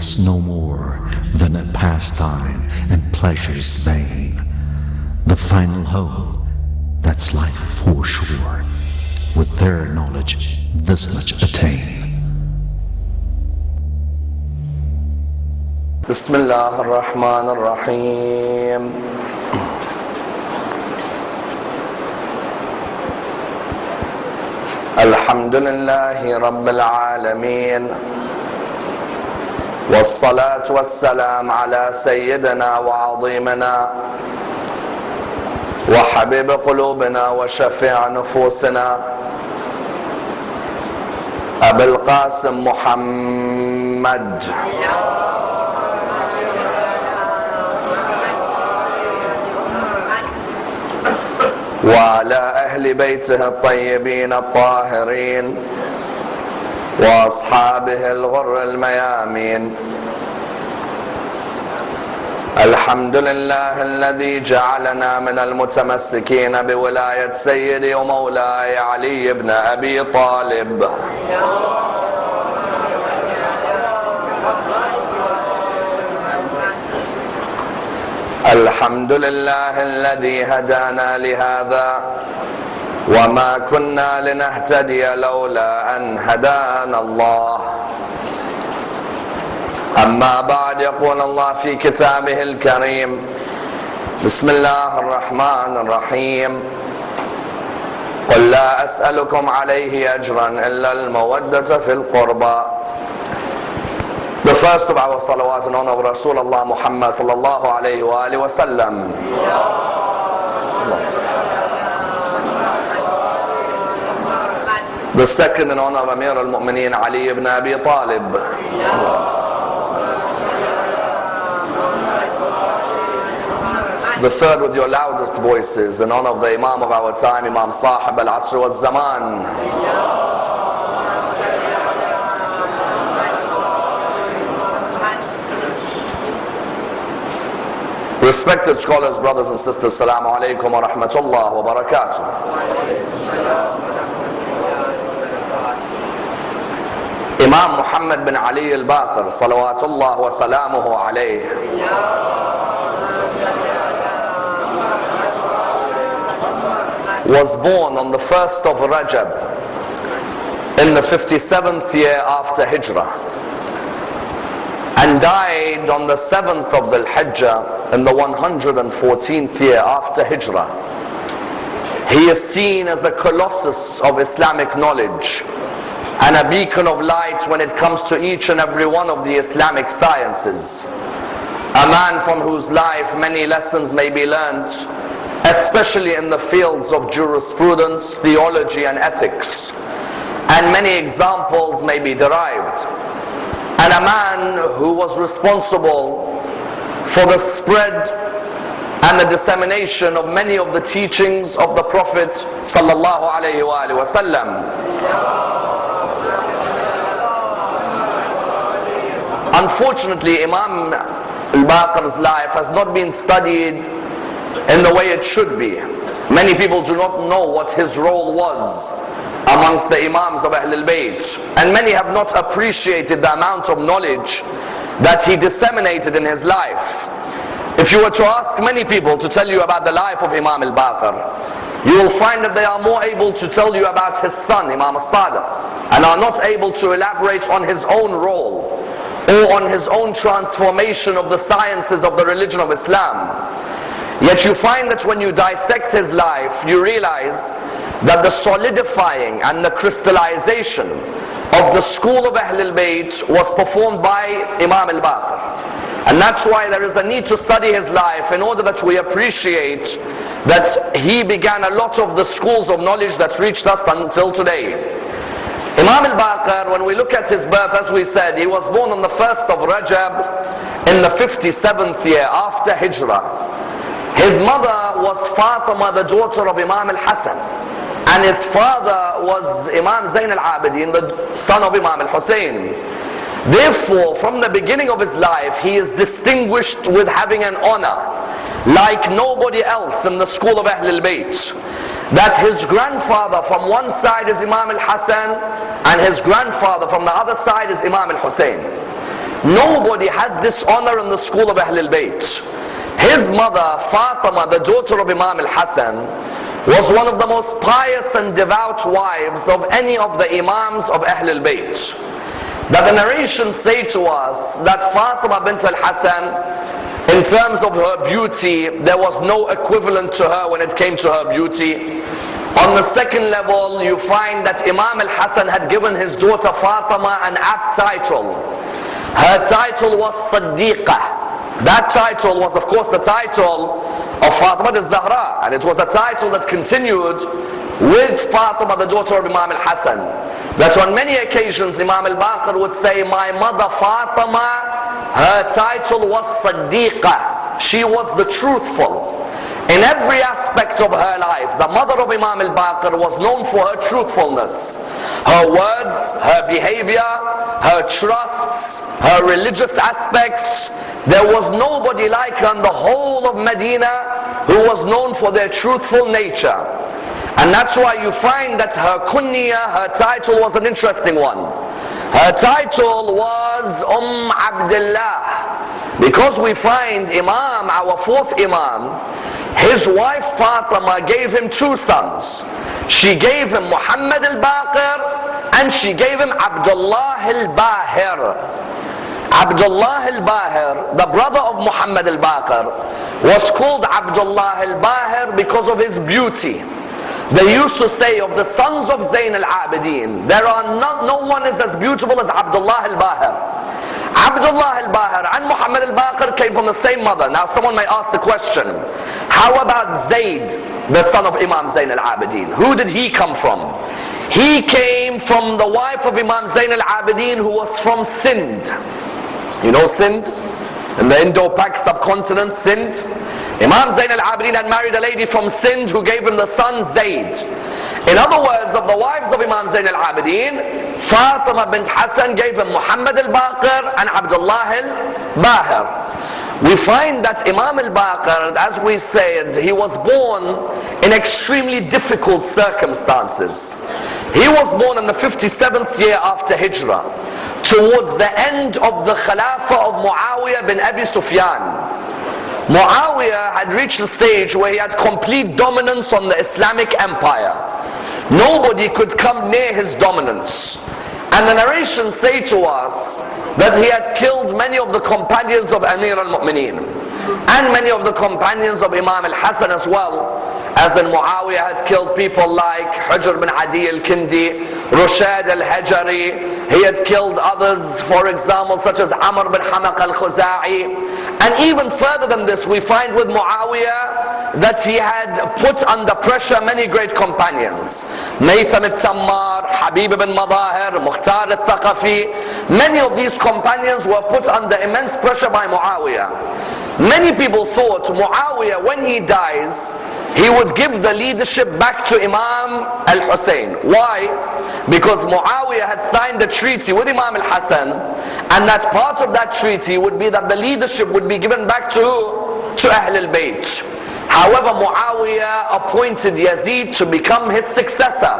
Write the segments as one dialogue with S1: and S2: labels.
S1: worldly life's no more than a pastime and pleasure's vain. The final hope, that's life for sure. With their knowledge, this much attain.
S2: بسم الله الرحمن الرحيم الحمد لله رب العالمين والصلاة والسلام على سيدنا وعظيمنا وحبيب قلوبنا وشفيع نفوسنا أبي القاسم محمد. وعلى أهل بيته الطيبين الطاهرين. وأصحابه الغر الميامين. الحمد لله الذي جعلنا من المتمسكين بولاية سيدي ومولاي علي بن أبي طالب. الحمد لله الذي هدانا لهذا. وما كنا لنهتدي لولا ان هدانا الله. اما بعد يقول الله في كتابه الكريم. بسم الله الرحمن الرحيم. قل لا اسالكم عليه اجرا الا الموده في القربى. The first of our salawat and honor of Rasulullah Muhammad sallallahu alayhi wa alihi wa sallam. The in honor of Amir al-Mu'mineen Ali ibn Abi Talib. The third with your loudest voices in honor of the Imam of our time, Imam Sahib al-Asr wal-Zaman. Respected scholars, brothers and sisters, Assalamu alaikum wa rahmatullah wa barakatuh. Imam Muhammad bin Ali al-Baqir, salawatullah wa salamuhu alayh. was born on the 1st of Rajab in the 57th year after Hijrah and died on the 7th of the Hijjah in the 114th year after Hijrah. He is seen as a colossus of Islamic knowledge and a beacon of light when it comes to each and every one of the Islamic sciences. A man from whose life many lessons may be learnt, especially in the fields of jurisprudence, theology, and ethics. And many examples may be derived and a man who was responsible for the spread and the dissemination of many of the teachings of the Prophet sallallahu alaihi wasallam. Unfortunately, Imam al-Baqir's life has not been studied in the way it should be. Many people do not know what his role was amongst the Imams of Ahlul Bayt. And many have not appreciated the amount of knowledge that he disseminated in his life. If you were to ask many people to tell you about the life of Imam al-Baqir, you will find that they are more able to tell you about his son, Imam al-Sadiq, and are not able to elaborate on his own role or on his own transformation of the sciences of the religion of Islam. Yet you find that when you dissect his life, you realize that the solidifying and the crystallization of the school of Ahlul Bayt was performed by Imam al-Baqir. And that's why there is a need to study his life in order that we appreciate that he began a lot of the schools of knowledge that reached us until today. Imam al-Baqir, when we look at his birth, as we said, he was born on the 1st of Rajab in the 57th year after Hijrah. His mother was Fatima, the daughter of Imam al-Hasan. And his father was Imam Zain al-Abidin, the son of Imam al-Hussein. Therefore, from the beginning of his life, he is distinguished with having an honor like nobody else in the school of Ahlul Bayt. That his grandfather from one side is Imam al-Hassan and his grandfather from the other side is Imam al-Hussein. Nobody has this honor in the school of Ahlul Bayt. His mother, Fatima, the daughter of Imam al-Hassan, was one of the most pious and devout wives of any of the Imams of Ahlul Bayt. That the narrations say to us that Fatima bint al-Hassan, in terms of her beauty, there was no equivalent to her when it came to her beauty. On the second level, you find that Imam al-Hassan had given his daughter Fatima an apt title. Her title was Siddiqah. That title was of course the title of Fatima al-Zahra and it was a title that continued with Fatima, the daughter of Imam al-Hassan. That on many occasions Imam al-Baqir would say, my mother Fatima, her title was Siddiqa. She was the truthful. In every aspect of her life, the mother of Imam al-Baqir was known for her truthfulness. Her words, her behavior, her trusts, her religious aspects. There was nobody like her in the whole of Medina who was known for their truthful nature. And that's why you find that her kunya, her title was an interesting one. Her title was Umm Abdullah. Because we find Imam, our fourth Imam, his wife Fatima gave him two sons. She gave him Muhammad al-Baqir and she gave him Abdullah al-Bahir. Abdullah al-Bahir, the brother of Muhammad al-Baqir, was called Abdullah al-Bahir because of his beauty. They used to say of the sons of Zayn al-Abidin, there are no, no one is as beautiful as Abdullah al-Bahir. Abdullah al-Bahir and Muhammad al-Baqir came from the same mother. Now someone may ask the question, how about Zayd, the son of Imam Zayn al-Abidin? Who did he come from? He came from the wife of Imam Zayn al-Abidin who was from Sindh. You know Sindh? In the Indo-Pak subcontinent, Sindh. Imam Zayn al-Abidin had married a lady from Sindh who gave him the son Zayd. In other words, of the wives of Imam Zayn al-Abidin, Fatima bint Hassan gave him Muhammad al-Baqir and Abdullah al-Bahir. We find that Imam al-Baqir, as we said, he was born in extremely difficult circumstances. He was born in the 57th year after Hijrah, towards the end of the Khilafah of Muawiyah bin Abi Sufyan. Muawiyah had reached the stage where he had complete dominance on the Islamic empire. Nobody could come near his dominance. And the narrations say to us that he had killed many of the companions of Amir al-Mu'mineen and many of the companions of Imam al-Hassan as well as in Muawiyah had killed people like Hujr bin Adi al-Kindi, Rushayd al-Hajari, he had killed others for example such as Amr bin Hamaq al-Khuza'i and even further than this we find with Muawiyah that he had put under pressure many great companions. Maytham al-Tammar, Habib bin Madahir, Mukhtar al-Thaqafi. Many of these companions were put under immense pressure by Muawiyah. Many people thought Muawiyah when he dies he would give the leadership back to Imam al-Hussein. Why? Because Muawiyah had signed a treaty with Imam al-Hassan and that part of that treaty would be that the leadership would be given back to, to Ahl al-Bayt. However, Muawiyah appointed Yazid to become his successor.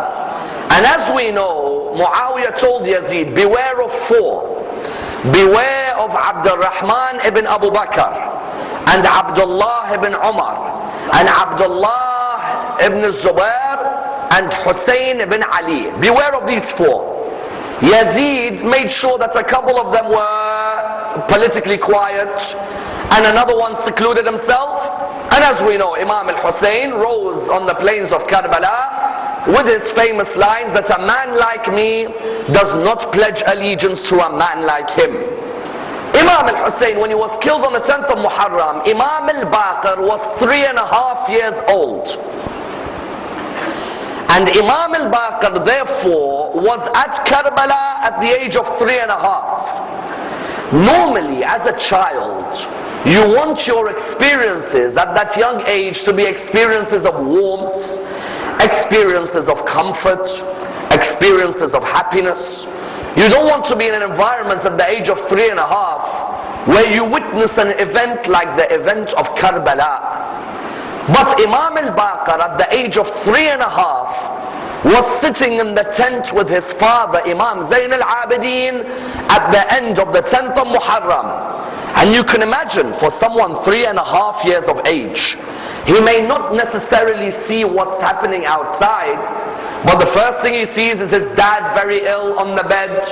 S2: And as we know, Muawiyah told Yazid, beware of four. Beware of Abdul Rahman ibn Abu Bakr and Abdullah ibn Umar and Abdullah ibn Zubair and Hussein ibn Ali. Beware of these four. Yazid made sure that a couple of them were politically quiet and another one secluded himself. And as we know, Imam al-Hussein rose on the plains of Karbala with his famous lines that a man like me does not pledge allegiance to a man like him. Imam al-Hussein, when he was killed on the 10th of Muharram, Imam al-Baqir was three and a half years old. And Imam al-Baqir therefore was at Karbala at the age of three and a half. Normally as a child, you want your experiences at that young age to be experiences of warmth, experiences of comfort, experiences of happiness. You don't want to be in an environment at the age of three and a half where you witness an event like the event of Karbala. But Imam al-Baqir at the age of three and a half was sitting in the tent with his father Imam Zain al-Abidin at the end of the 10th of Muharram. And you can imagine for someone three and a half years of age, he may not necessarily see what's happening outside, but the first thing he sees is his dad very ill on the bed.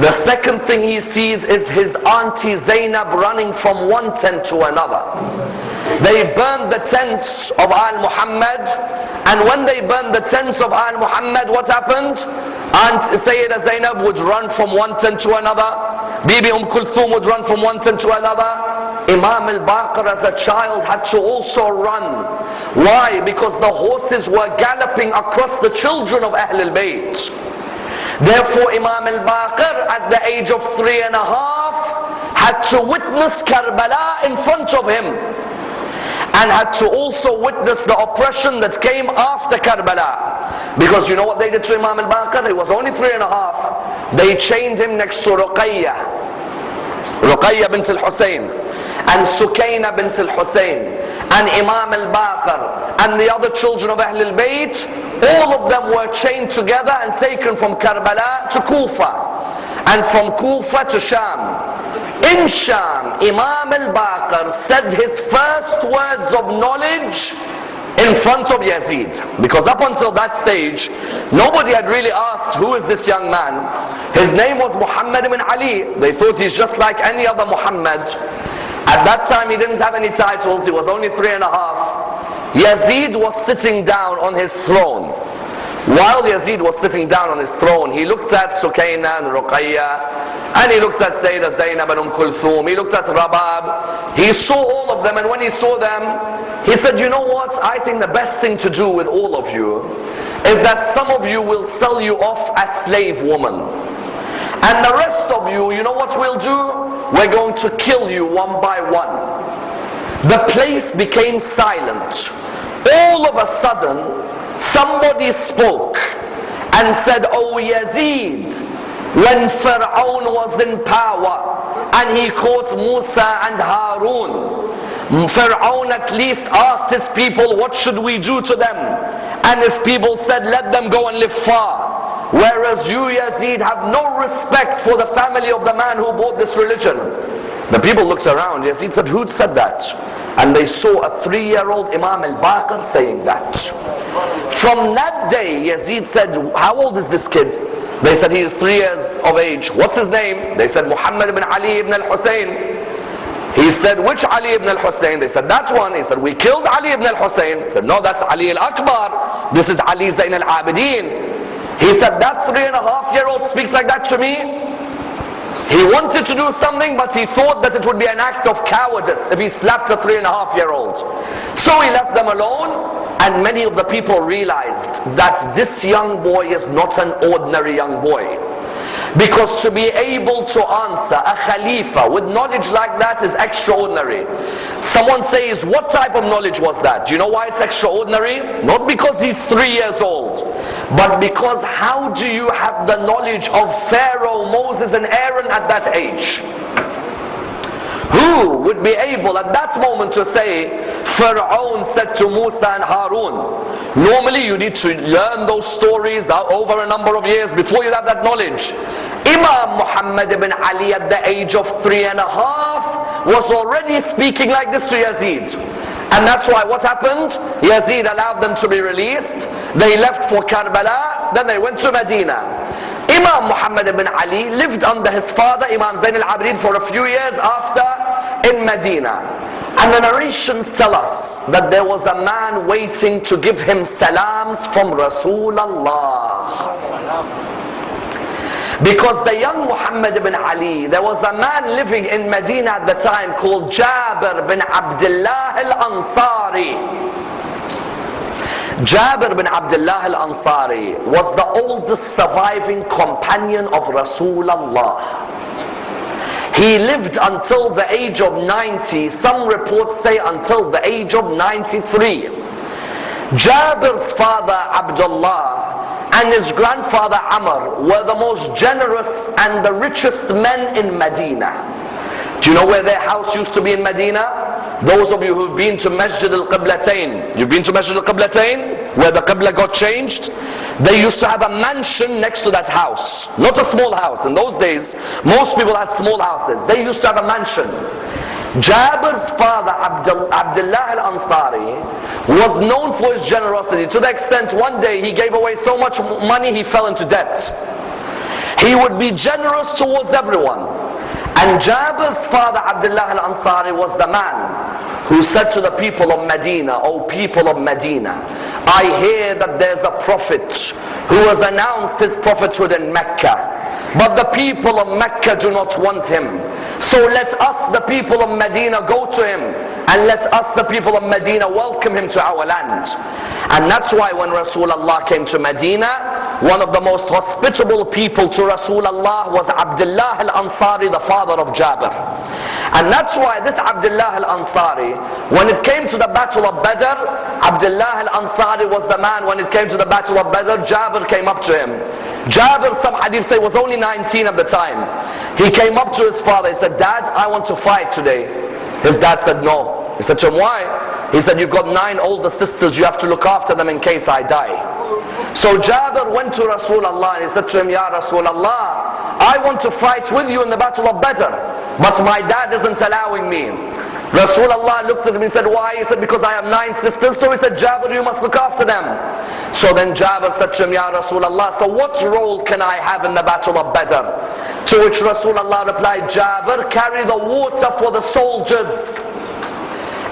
S2: The second thing he sees is his auntie Zainab running from one tent to another. They burned the tents of Al Muhammad, and when they burned the tents of Al Muhammad, what happened? Aunt Sayyida Zainab would run from one tent to another. Bibi Umm Kulthum would run from one tent to another. Imam al-Baqir as a child had to also run. Why? Because the horses were galloping across the children of Ahl al-Bayt. Therefore Imam al-Baqir at the age of three and a half had to witness Karbala in front of him and had to also witness the oppression that came after Karbala. Because you know what they did to Imam al-Baqir? He was only three and a half. They chained him next to Ruqayyah. Ruqayya bint al-Hussein and Sukayna bint al-Hussein and Imam al-Baqir and the other children of Ahl al-Bayt all of them were chained together and taken from Karbala to Kufa and from Kufa to Sham in Sham Imam al-Baqir said his first words of knowledge in front of Yazid. Because up until that stage, nobody had really asked, who is this young man? His name was Muhammad ibn Ali. They thought he's just like any other Muhammad. At that time, he didn't have any titles. He was only three and a half. Yazid was sitting down on his throne. While Yazid was sitting down on his throne, he looked at Sukayna and Ruqayya, and he looked at Sayyidah Zainab and Umm Kulthum, he looked at Rabab, he saw all of them, and when he saw them, he said, you know what, I think the best thing to do with all of you is that some of you will sell you off as slave woman. And the rest of you, you know what we'll do? We're going to kill you one by one. The place became silent. All of a sudden, Somebody spoke and said, Oh Yazid, when Fir'aun was in power and he caught Musa and Harun, Fir'aun at least asked his people, What should we do to them? And his people said, Let them go and live far. Whereas you, Yazid, have no respect for the family of the man who brought this religion. The people looked around. Yazid said, Who said that? And they saw a three-year-old Imam al-Baqir saying that. From that day, Yazid said, How old is this kid? They said, He is three years of age. What's his name? They said, Muhammad ibn Ali ibn al-Hussein. He said, which Ali ibn al-Hussein? They said, that one. He said, we killed Ali ibn al-Hussein. He said, no, that's Ali al-Akbar. This is Ali Zain al-Abidin. He said, that three and a half year old speaks like that to me. He wanted to do something, but he thought that it would be an act of cowardice if he slapped a three and a half year old. So he left them alone, and many of the people realized that this young boy is not an ordinary young boy. Because to be able to answer a Khalifa with knowledge like that is extraordinary. Someone says, what type of knowledge was that? Do you know why it's extraordinary? Not because he's three years old, but because how do you have the knowledge of Pharaoh, Moses and Aaron at that age? Who would be able at that moment to say, Pharaoh said to Musa and Harun? Normally you need to learn those stories over a number of years before you have that knowledge. Imam Muhammad ibn Ali at the age of three and a half was already speaking like this to Yazid. And that's why what happened? Yazid allowed them to be released. They left for Karbala, then they went to Medina. Imam Muhammad ibn Ali lived under his father Imam Zain al-Abidin for a few years after in Medina. And the narrations tell us that there was a man waiting to give him salams from Rasulullah. Because the young Muhammad ibn Ali, there was a man living in Medina at the time called Jabir bin Abdullah al-Ansari. Jabir bin Abdullah al-Ansari was the oldest surviving companion of Rasulullah. He lived until the age of 90. Some reports say until the age of 93. Jabir's father Abdullah and his grandfather Amr were the most generous and the richest men in Medina. Do you know where their house used to be in Medina? Those of you who've been to Masjid al-Qiblatain, you've been to Masjid al-Qiblatain, where the Qibla got changed? They used to have a mansion next to that house. Not a small house. In those days, most people had small houses. They used to have a mansion. Jabir's father, Abdul, Abdullah al-Ansari, was known for his generosity to the extent one day he gave away so much money he fell into debt. He would be generous towards everyone. And Jabir's father Abdullah al-Ansari was the man who said to the people of Medina, O people of Medina, I hear that there's a prophet who has announced his prophethood in Mecca. But the people of Mecca do not want him. So let us, the people of Medina, go to him and let us, the people of Medina, welcome him to our land. And that's why when Rasulullah came to Medina, one of the most hospitable people to Rasulullah was Abdullah al-Ansari, the father of Jabir. And that's why this Abdullah al-Ansari, when it came to the battle of Badr, Abdullah al-Ansari was the man when it came to the battle of Badr, Jabir came up to him. Jabir, some hadith say, was only 19 at the time. He came up to his father, he said, Dad, I want to fight today. His dad said, no. He said to him, why? He said, you've got nine older sisters, you have to look after them in case I die. So Jabir went to Rasulullah and he said to him, Ya Rasulullah, I want to fight with you in the battle of Badr, but my dad isn't allowing me. Rasulullah looked at him and said, why? He said, because I have nine sisters. So he said, Jabir, you must look after them. So then Jabir said to him, Ya Rasulullah, so what role can I have in the battle of Badr? To which Rasulullah replied, Jabir, carry the water for the soldiers.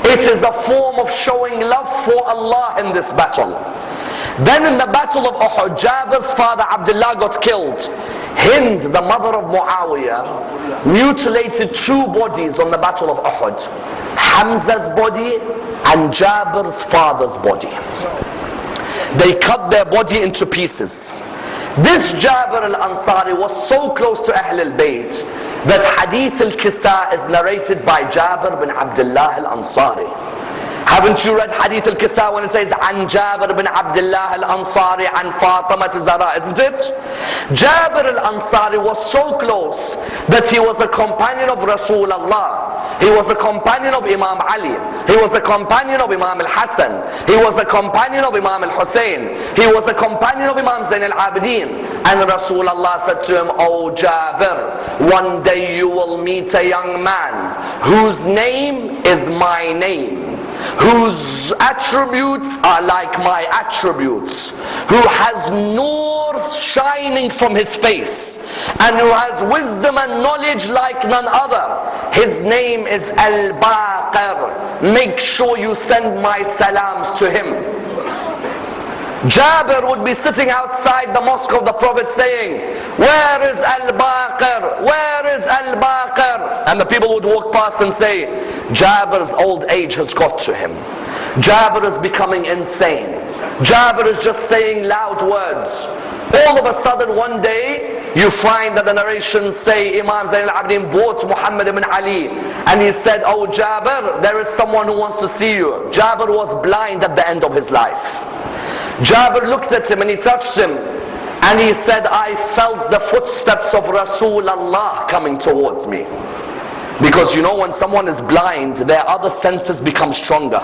S2: It is a form of showing love for Allah in this battle. Then in the battle of Uhud, Jabir's father Abdullah got killed. Hind, the mother of Muawiyah, mutilated two bodies on the battle of Uhud. Hamza's body and Jabir's father's body. They cut their body into pieces. This Jabir al-Ansari was so close to Ahl al-Bayt that Hadith al-Kisa is narrated by Jabir bin Abdullah al-Ansari. Haven't you read Hadith al-Kisa when it says An Jabir bin Abdullah al-Ansari and Fatima Zahra, isn't it? Jabir al-Ansari was so close that he was a companion of Rasulullah. He was a companion of Imam Ali. He was a companion of Imam al-Hassan. He was a companion of Imam al-Hussein. He was a companion of Imam Zain al-Abidin. And Rasulullah said to him, Oh Jabir, one day you will meet a young man whose name is my name whose attributes are like my attributes, who has nur shining from his face, and who has wisdom and knowledge like none other. His name is Al-Baqir. Make sure you send my salams to him. Jabir would be sitting outside the mosque of the Prophet saying, Where is Al-Baqir? Where is Al-Baqir? And the people would walk past and say, Jabir's old age has got to him. Jabir is becoming insane. Jabir is just saying loud words. All of a sudden one day, you find that the narrations say Imam Zain al-Abidin bought Muhammad ibn Ali and he said, Oh Jabir, there is someone who wants to see you. Jabir was blind at the end of his life. Jabir looked at him and he touched him and he said, I felt the footsteps of Rasulullah coming towards me. Because you know when someone is blind, their other senses become stronger.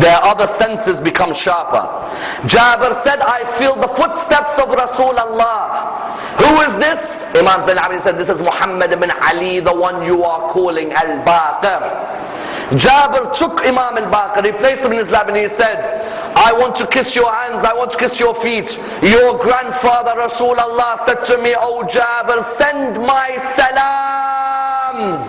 S2: Their other senses become sharper. Jabir said, I feel the footsteps of Rasulullah. Who is this? Imam Zain Abidin said, this is Muhammad ibn Ali, the one you are calling Al-Baqir. Jabir took Imam al-Baqir, he placed him in his lap and he said, I want to kiss your hands, I want to kiss your feet. Your grandfather Rasulullah said to me, Oh Jabir, send my salams.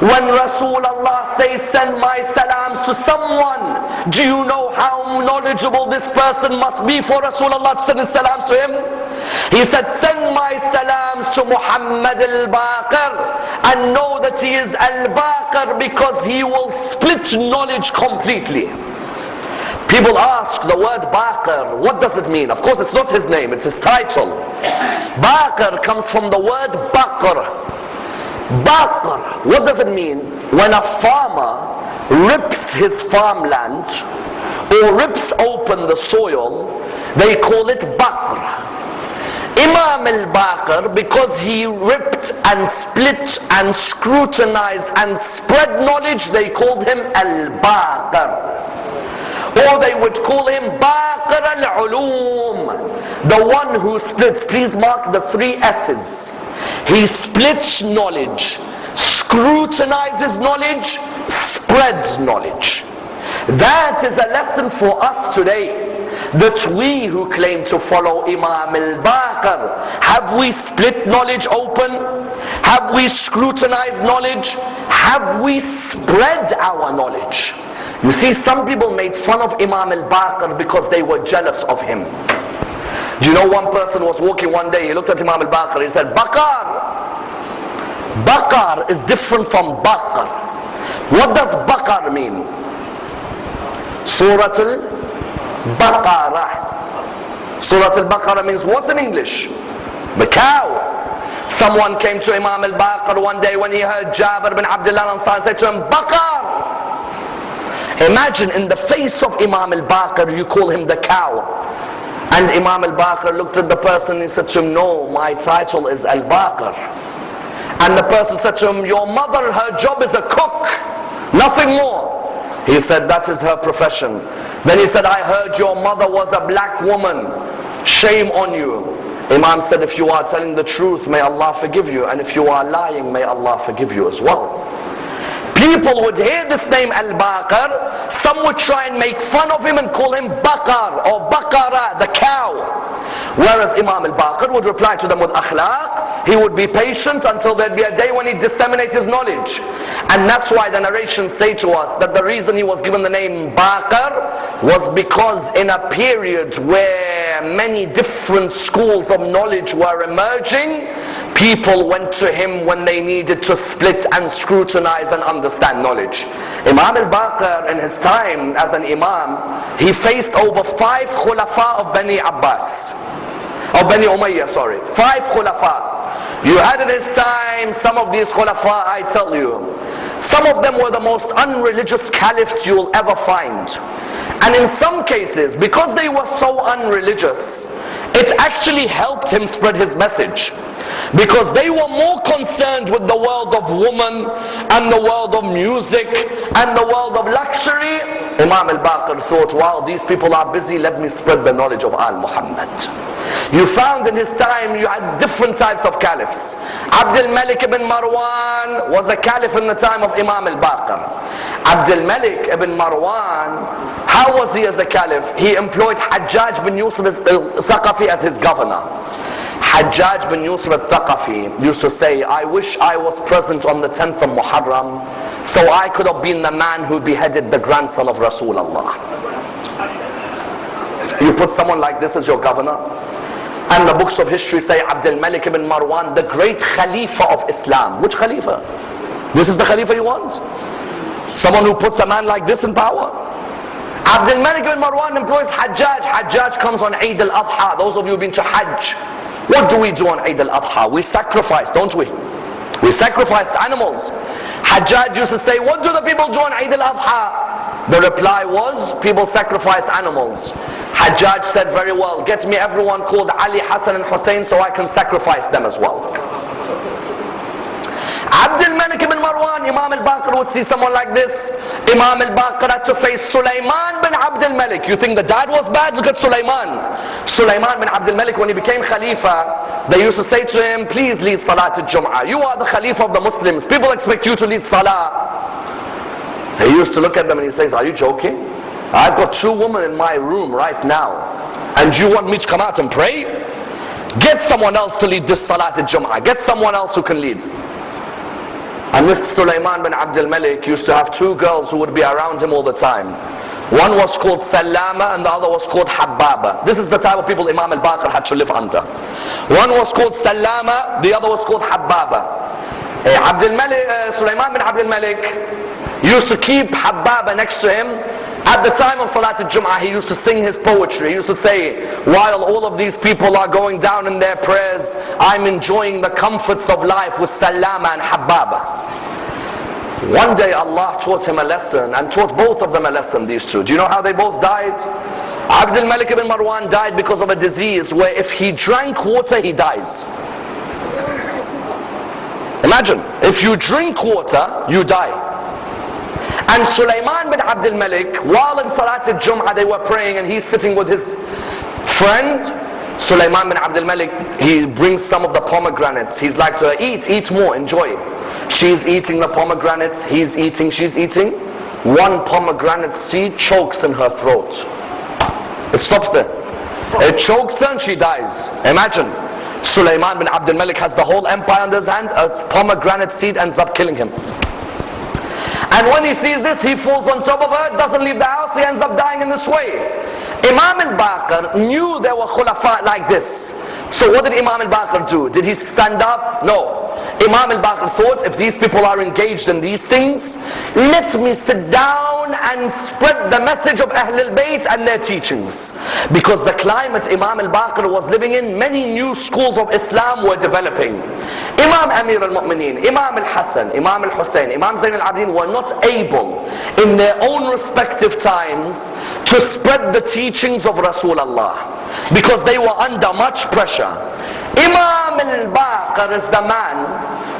S2: When Rasulullah says, send my salams to someone, do you know how knowledgeable this person must be for Rasulullah to send his salams to him? He said, send my salams to Muhammad al-Baqir and know that he is al-Baqir because he will split knowledge completely. People ask the word Baqir, what does it mean? Of course it's not his name, it's his title. Baqir comes from the word Baqir. Baqir, what does it mean? When a farmer rips his farmland or rips open the soil, they call it Baqr. Imam al-Baqir, because he ripped and split and scrutinized and spread knowledge, they called him al-Baqir. Or they would call him Baqir al-Ulum, the one who splits. Please mark the three S's. He splits knowledge, scrutinizes knowledge, spreads knowledge. That is a lesson for us today. That we who claim to follow Imam al-Baqir, have we split knowledge open? Have we scrutinized knowledge? Have we spread our knowledge? You see, some people made fun of Imam al-Baqir because they were jealous of him. Do you know one person was walking one day, he looked at Imam al-Baqir, he said, Baqar! Baqar is different from Baqar. What does Baqar mean? Surah Al-Baqarah. Surah Al-Baqarah means what in English? The cow. Someone came to Imam al-Baqir one day when he heard Jabir bin Abdullah Ansar say to him, Baqar! Imagine in the face of Imam al-Baqir you call him the cow. And Imam al-Baqir looked at the person and said to him, no, my title is al-Baqir. And the person said to him, your mother, her job is a cook, nothing more. He said, that is her profession. Then he said, I heard your mother was a black woman. Shame on you. Imam said, if you are telling the truth, may Allah forgive you. And if you are lying, may Allah forgive you as well. People would hear this name Al-Baqir. Some would try and make fun of him and call him Baqar or Baqara, the cow. Whereas Imam al-Baqir would reply to them with akhlaq. He would be patient until there'd be a day when he'd disseminate his knowledge. And that's why the narrations say to us that the reason he was given the name Baqir was because in a period where many different schools of knowledge were emerging, people went to him when they needed to split and scrutinize and understand knowledge. Imam al-Baqir in his time as an imam, he faced over five khulafa of Bani Abbas. Of Bani Umayyah, sorry. Five khulafa. You had in his time some of these khulafa, I tell you. Some of them were the most unreligious caliphs you'll ever find. And in some cases, because they were so unreligious, it actually helped him spread his message. Because they were more concerned with the world of woman and the world of music and the world of luxury. Imam al-Baqir thought, while these people are busy, let me spread the knowledge of Al-Muhammad. You found in his time you had different types of caliphs. Abdul Malik ibn Marwan was a caliph in the time of Imam al-Baqir. Abdul Malik ibn Marwan, how was he as a caliph? He employed Hajjaj bin Yusuf al-Thaqafi uh, as his governor. Hajjaj bin Yusuf al-Thaqafi used to say, I wish I was present on the 10th of Muharram so I could have been the man who beheaded the grandson of Rasulullah. You put someone like this as your governor, and the books of history say Abdul Malik ibn Marwan, the great Khalifa of Islam. Which Khalifa? This is the Khalifa you want? Someone who puts a man like this in power? Abdul Malik ibn Marwan employs Hajjaj. Hajjaj comes on Eid al-Adha. Those of you who've been to Hajj. What do we do on Eid al-Adha? We sacrifice, don't we? We sacrifice animals. Hajjaj used to say, what do the people do on Eid al-Adha? The reply was, people sacrifice animals. Hajjaj said very well, get me everyone called Ali, Hassan and Hussein so I can sacrifice them as well. Abdul Malik ibn Marwan, Imam al-Baqir would see someone like this. Imam al-Baqir had to face Sulaiman bin Abdul Malik. You think the dad was bad? Look at Sulaiman. Sulaiman bin Abdul Malik, when he became Khalifa, they used to say to him, please lead Salah al-Jum'ah. You are the Khalifa of the Muslims. People expect you to lead Salah. He used to look at them and he says, are you joking? I've got two women in my room right now. And you want me to come out and pray? Get someone else to lead this Salat al-Jum'ah. Get someone else who can lead. And this Sulaiman bin Abdul Malik used to have two girls who would be around him all the time. One was called Salama and the other was called Hababa. This is the type of people Imam al-Baqir had to live under. One was called Salama, the other was called Hababa. Uh, Abdul Malik, uh, Sulaiman bin Abdul Malik used to keep Hababa next to him at the time of Salat al-Jum'ah, he used to sing his poetry. He used to say, while all of these people are going down in their prayers, I'm enjoying the comforts of life with Salama and Hababa. One day Allah taught him a lesson and taught both of them a lesson, these two. Do you know how they both died? Abdul Malik ibn Marwan died because of a disease where if he drank water, he dies. Imagine, if you drink water, you die. And Sulaiman bin Abdul Malik, while in Salat al-Jum'ah they were praying and he's sitting with his friend, Sulaiman bin Abdul Malik, he brings some of the pomegranates. He's like to her, eat, eat more, enjoy. She's eating the pomegranates, he's eating, she's eating. One pomegranate seed chokes in her throat. It stops there. It chokes her and she dies. Imagine. Sulaiman bin Abdul Malik has the whole empire under his hand. A pomegranate seed ends up killing him. And when he sees this, he falls on top of her, doesn't leave the house, he ends up dying in this way. Imam al-Baqir knew there were khulafa like this. So what did Imam al-Baqir do? Did he stand up? No. Imam al-Baqir thought, if these people are engaged in these things, let me sit down and spread the message of Ahl al-Bayt and their teachings. Because the climate Imam al-Baqir was living in, many new schools of Islam were developing. Imam Amir al-Mu'mineen, Imam al-Hassan, Imam al-Hussein, Imam Zain al-Abidin were not able in their own respective times to spread the teachings of Rasulullah because they were under much pressure. Imam al-Baqir is the man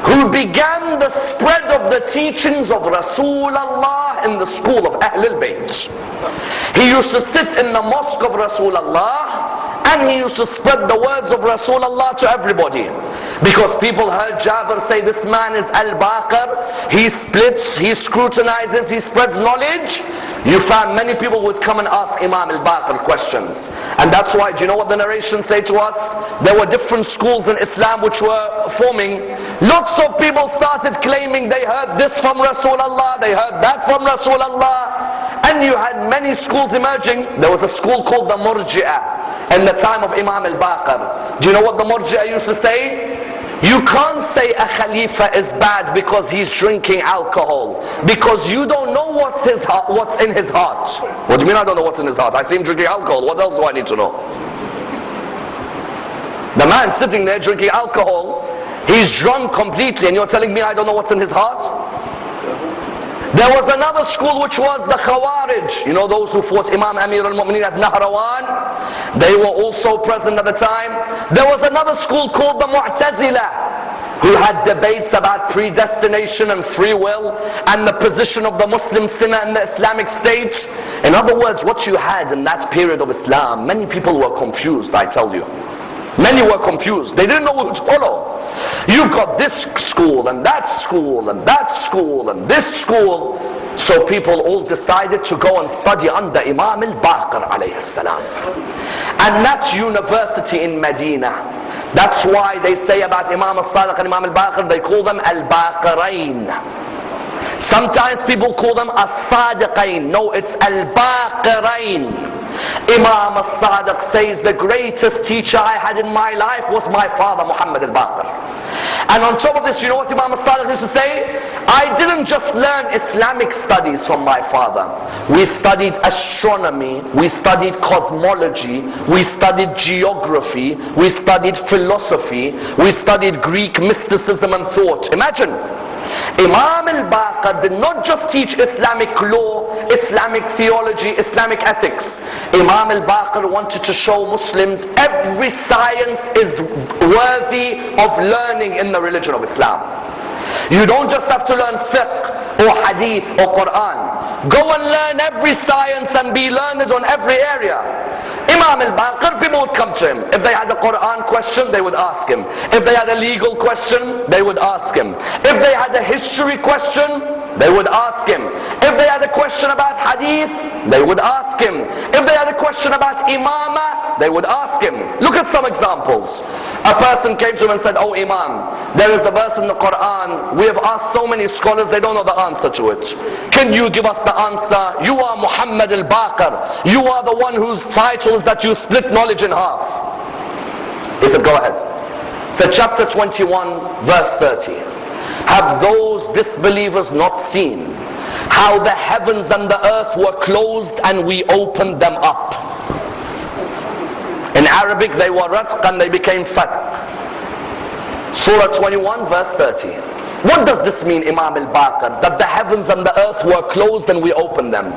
S2: who began the spread of the teachings of Rasulullah in the school of Ahlul Bayt. He used to sit in the mosque of Rasulullah and he used to spread the words of Rasulullah to everybody. Because people heard Jabir say, this man is Al-Baqir. He splits, he scrutinizes, he spreads knowledge. You found many people would come and ask Imam Al-Baqir questions. And that's why, do you know what the narrations say to us? There were different schools in Islam which were forming. Lots of people started claiming they heard this from Rasulullah, they heard that from Rasulullah. And you had many schools emerging. There was a school called the Murji'ah in the time of Imam al-Baqir. Do you know what the Murji'ah used to say? You can't say a Khalifa is bad because he's drinking alcohol. Because you don't know what's, his what's in his heart. What do you mean I don't know what's in his heart? I see him drinking alcohol. What else do I need to know? The man sitting there drinking alcohol, he's drunk completely and you're telling me I don't know what's in his heart? There was another school which was the Khawarij. You know those who fought Imam Amir al-Mu'mineen at Nahrawan? They were also present at the time. There was another school called the Mu'tazila who had debates about predestination and free will and the position of the Muslim sinner in the Islamic state. In other words, what you had in that period of Islam, many people were confused, I tell you. Many were confused. They didn't know who to follow. You've got this school and that school and that school and this school. So people all decided to go and study under Imam al-Baqir alayhi salam. And that university in Medina. That's why they say about Imam al-Sadiq and Imam al-Baqir, they call them al-Baqirain. Sometimes people call them as-Sadiqain. No, it's al-Baqirain. Imam al-Sadiq says the greatest teacher I had in my life was my father Muhammad al-Baqir. And on top of this, you know what Imam al-Sadiq used to say? I didn't just learn Islamic studies from my father. We studied astronomy, we studied cosmology, we studied geography, we studied philosophy, we studied Greek mysticism and thought. Imagine. Imam al-Baqir did not just teach Islamic law, Islamic theology, Islamic ethics. Imam al-Baqir wanted to show Muslims every science is worthy of learning in the religion of Islam. You don't just have to learn fiqh or hadith or Quran. Go and learn every science and be learned on every area. Imam al-Baqir, people would come to him. If they had a Quran question, they would ask him. If they had a legal question, they would ask him. If they had a history question, they would ask him. If they had a question about hadith, they would ask him. If they had a question about imama, they would ask him. Look at some examples. A person came to him and said, Oh Imam, there is a verse in the Quran. We have asked so many scholars, they don't know the answer to it. Can you give us the answer? You are Muhammad al-Baqir. You are the one whose title is that you split knowledge in half. He said, Go ahead. He said, chapter 21, verse 30. Have those disbelievers not seen how the heavens and the earth were closed and we opened them up? In Arabic they were ratq and they became fatq. Surah 21 verse 30. What does this mean, Imam al-Baqir? That the heavens and the earth were closed and we opened them.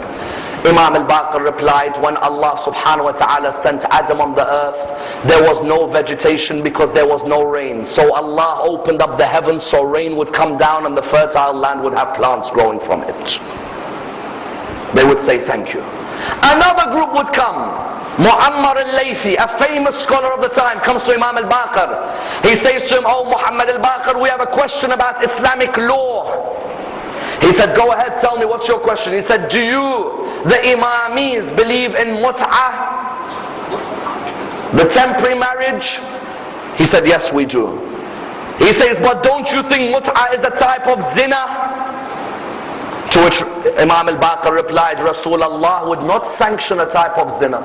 S2: Imam al-Baqir replied, when Allah subhanahu wa ta'ala sent Adam on the earth, there was no vegetation because there was no rain. So Allah opened up the heavens so rain would come down and the fertile land would have plants growing from it. They would say thank you. Another group would come. Muammar al-Laythi, a famous scholar of the time, comes to Imam al-Baqir. He says to him, Oh Muhammad al-Baqir, we have a question about Islamic law. He said, go ahead, tell me, what's your question? He said, do you, the Imamis, believe in mut'ah? The temporary marriage? He said, yes, we do. He says, but don't you think mut'ah is a type of zina? To which Imam al-Baqir replied, Rasulullah would not sanction a type of zina.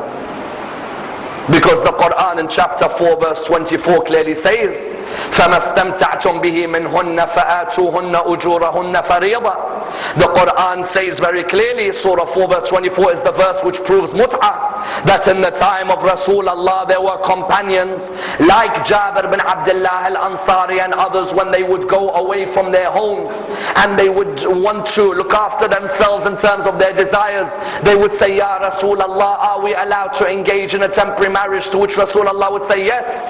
S2: Because the Quran in chapter 4 verse 24 clearly says فَمَا اسْتَمْتَعْتُمْ بِهِ مِنْهُنَّ فَآتُوهُنَّ أُجُورَهُنَّ فَرِيضًا The Quran says very clearly, Surah 4 verse 24 is the verse which proves mut'ah. That in the time of Rasulullah there were companions like Jabir bin Abdullah al-Ansari and others when they would go away from their homes and they would want to look after themselves in terms of their desires. They would say, Ya Rasulullah, are we allowed to engage in a temporary marriage to which Rasulullah would say yes.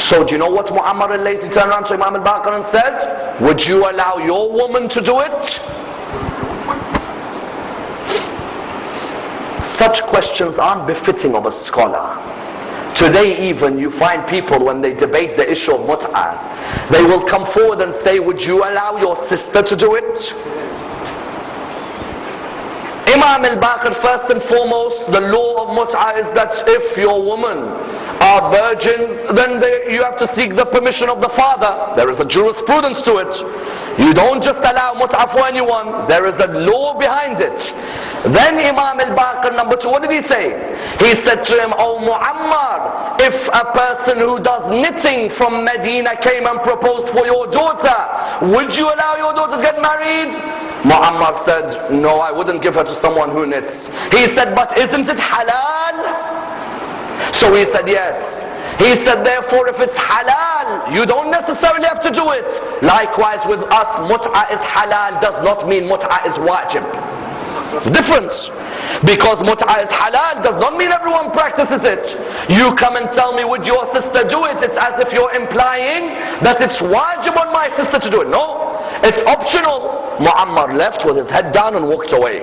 S2: So do you know what Muammar al-Laythi turned around to Imam al-Baqir and said? Would you allow your woman to do it? Such questions aren't befitting of a scholar. Today even you find people when they debate the issue of mut'ah, they will come forward and say, would you allow your sister to do it? Imam al-Baqir first and foremost, the law of mut'ah is that if your woman are virgins, then they, you have to seek the permission of the father. There is a jurisprudence to it. You don't just allow mut'a for anyone. There is a law behind it. Then Imam al-Baqir, number two, what did he say? He said to him, Oh Muammar, if a person who does knitting from Medina came and proposed for your daughter, would you allow your daughter to get married? Muammar said, no, I wouldn't give her to someone who knits. He said, but isn't it halal? So he said, yes. He said, therefore, if it's halal, you don't necessarily have to do it. Likewise with us, mut'ah is halal does not mean mut'ah is wajib. It's a difference. Because mut'ah is halal does not mean everyone practices it. You come and tell me, would your sister do it? It's as if you're implying that it's wajib on my sister to do it. No, it's optional. Muammar left with his head down and walked away.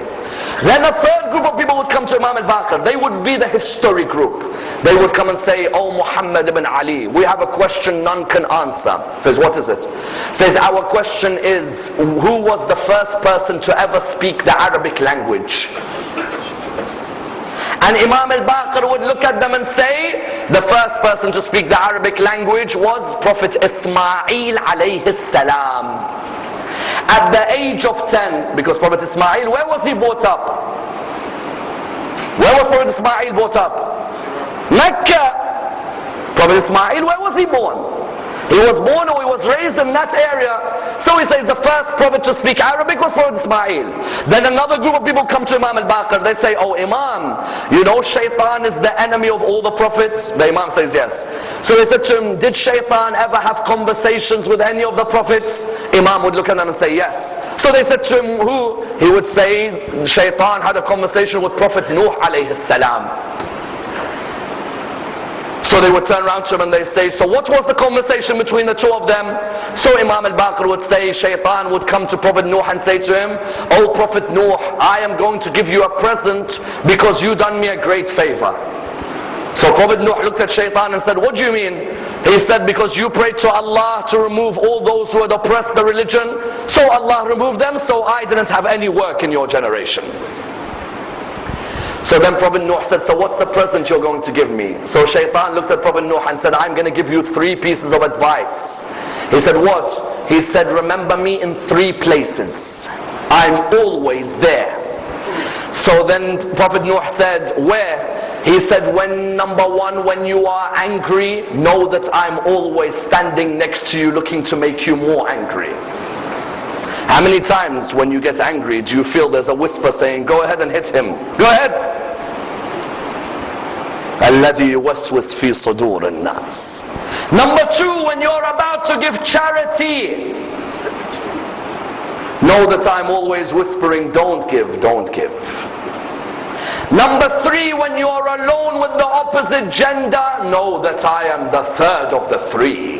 S2: Then a third group of people would come to Imam al-Baqir. They would be the history group. They would come and say, Oh Muhammad ibn Ali, we have a question none can answer. Says, what is it? Says, our question is, who was the first person to ever speak the Arabic language? And Imam al-Baqir would look at them and say, the first person to speak the Arabic language was Prophet Ismail alayhi salam. At the age of 10, because Prophet Ismail, where was he brought up? Where was Prophet Ismail brought up? Mecca. Prophet Ismail, where was he born? He was born or he was raised in that area. So he says the first prophet to speak Arabic was Prophet Ismail. Then another group of people come to Imam al-Baqir. They say, oh Imam, you know shaitan is the enemy of all the prophets? The Imam says yes. So they said to him, did shaitan ever have conversations with any of the prophets? Imam would look at them and say yes. So they said to him, who? He would say, shaitan had a conversation with Prophet Nuh alayhi salam. So they would turn around to him and they say, so what was the conversation between the two of them? So Imam al-Baqir would say, Shaitan would come to Prophet Nuh and say to him, Oh Prophet Nuh, I am going to give you a present because you done me a great favor. So Prophet Nuh looked at Shaitan and said, what do you mean? He said, because you prayed to Allah to remove all those who had oppressed the religion. So Allah removed them, so I didn't have any work in your generation. So then Prophet Nuh said, so what's the present you're going to give me? So Shaitan looked at Prophet Nuh and said, I'm going to give you three pieces of advice. He said, what? He said, remember me in three places. I'm always there. So then Prophet Nuh said, where? He said, when number one, when you are angry, know that I'm always standing next to you looking to make you more angry. How many times when you get angry do you feel there's a whisper saying, go ahead and hit him. Go ahead. الذي يوسوس في صدور الناس Number two, when you're about to give charity, Know that I'm always whispering, don't give, don't give. Number three, when you are alone with the opposite gender, know that I am the third of the three.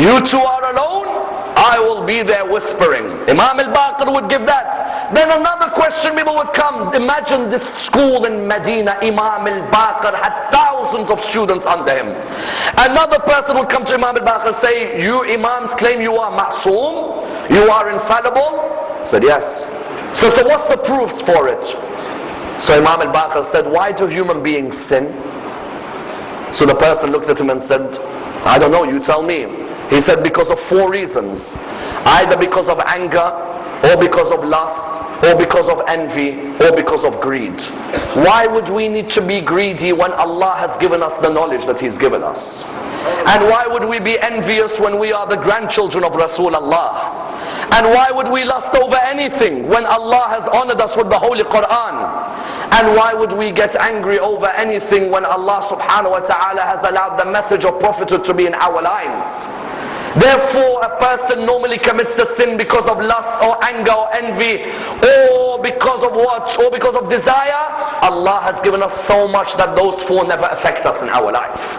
S2: You two are alone, I will be there whispering. Imam al-Baqir would give that. Then another question people would come. Imagine this school in Medina, Imam al-Baqir had thousands of students under him. Another person would come to Imam al-Baqir say, you imams claim you are ma'soom, you are infallible? He said, yes. So, so what's the proofs for it? So Imam al-Baqir said, why do human beings sin? So the person looked at him and said, I don't know, you tell me. He said because of four reasons. Either because of anger, or because of lust, or because of envy, or because of greed. Why would we need to be greedy when Allah has given us the knowledge that He's given us? And why would we be envious when we are the grandchildren of Rasulullah? And why would we lust over anything when Allah has honored us with the Holy Quran? And why would we get angry over anything when Allah subhanahu wa ta'ala has allowed the message of prophethood to be in our lines? Therefore, a person normally commits a sin because of lust or anger or envy or because of what? Or because of desire. Allah has given us so much that those four never affect us in our life.